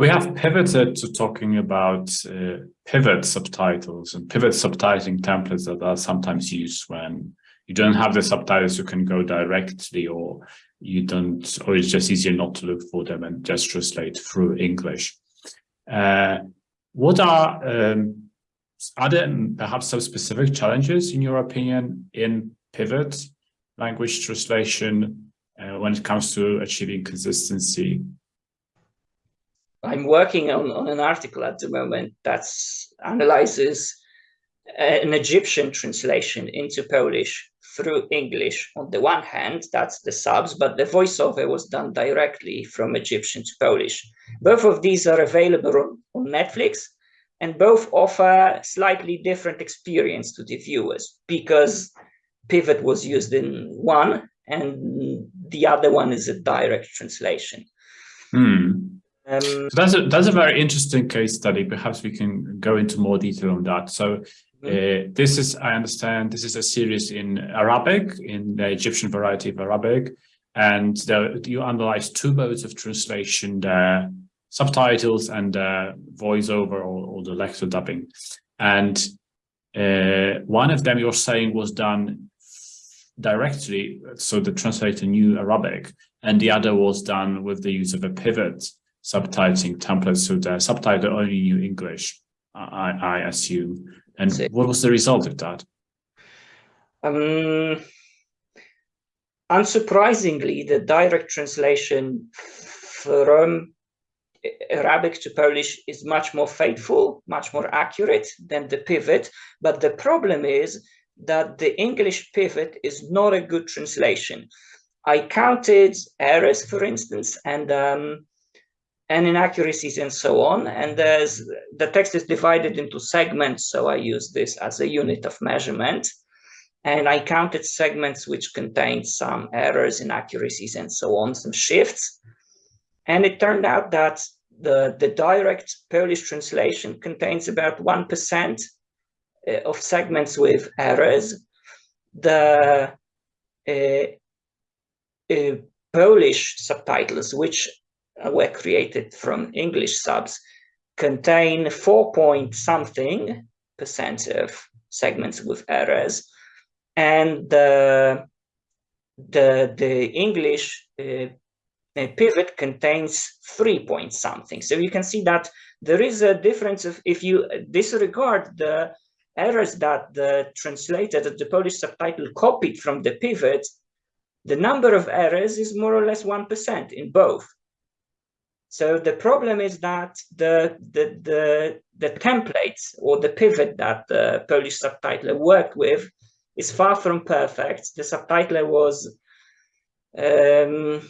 We have pivoted to talking about uh, pivot subtitles and pivot subtitling templates that are sometimes used when you don't have the subtitles, you can go directly or you don't, or it's just easier not to look for them and just translate through English. Uh, what are, um, are there perhaps some specific challenges in your opinion in pivot language translation uh, when it comes to achieving consistency I'm working on, on an article at the moment that analyzes an Egyptian translation into Polish through English. On the one hand, that's the subs, but the voiceover was done directly from Egyptian to Polish. Both of these are available on, on Netflix, and both offer slightly different experience to the viewers because Pivot was used in one and the other one is a direct translation. Hmm. Um, so that's a that's a very interesting case study. Perhaps we can go into more detail on that. So mm-hmm. uh, this is, I understand, this is a series in Arabic, in the Egyptian variety of Arabic, and the, you analyze two modes of translation: the subtitles and the voiceover or, or the lecture dubbing. And uh, one of them you're saying was done directly, so the translator knew Arabic, and the other was done with the use of a pivot subtitling templates so the subtitle only knew English, I, I assume. And what was the result of that? Um, unsurprisingly, the direct translation from Arabic to Polish is much more faithful, much more accurate than the pivot. But the problem is that the English pivot is not a good translation. I counted errors, for instance, and um, and inaccuracies and so on. And the text is divided into segments, so I use this as a unit of measurement. And I counted segments which contained some errors, inaccuracies, and so on, some shifts. And it turned out that the, the direct Polish translation contains about 1% uh, of segments with errors. The uh, uh, Polish subtitles, which were created from English subs contain four point something percent of segments with errors, and the the the English uh, uh, pivot contains three point something. So you can see that there is a difference of if you disregard the errors that the translator, that the Polish subtitle copied from the pivot, the number of errors is more or less 1% in both. So the problem is that the, the, the, the templates or the pivot that the Polish subtitler worked with is far from perfect. The subtitler was, um,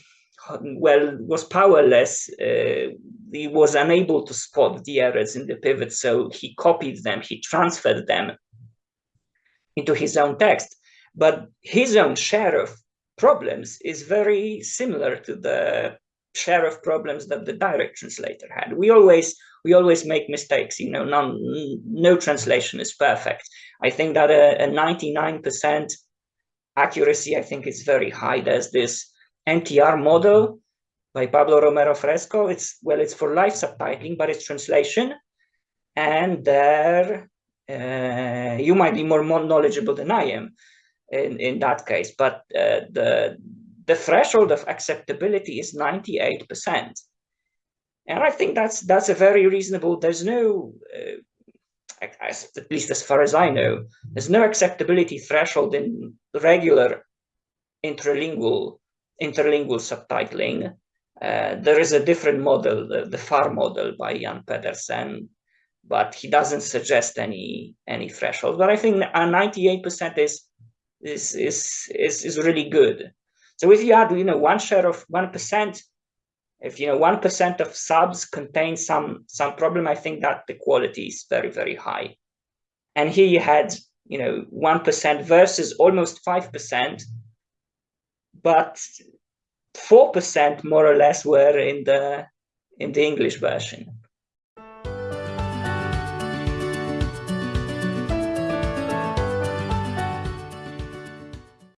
well, was powerless. Uh, he was unable to spot the errors in the pivot, so he copied them, he transferred them into his own text. But his own share of problems is very similar to the share of problems that the direct translator had. We always we always make mistakes. You know, none, no translation is perfect. I think that a 99% accuracy, I think, is very high. There's this NTR model by Pablo Romero Fresco. It's well, it's for live subtitling, but it's translation. And there, uh, you might be more, more knowledgeable than I am in, in that case. But uh, the the threshold of acceptability is 98%. And I think that's that's a very reasonable, there's no, uh, at least as far as I know, there's no acceptability threshold in regular interlingual interlingual subtitling. Uh, there is a different model, the, the FAR model by Jan Pedersen, but he doesn't suggest any any threshold. But I think a 98% is is is is is really good. So if you add, you know, one share of 1%, if, you know, 1% of subs contain some, some problem, I think that the quality is very, very high. And here you had, you know, 1% versus almost 5%, but 4% more or less were in the, in the English version.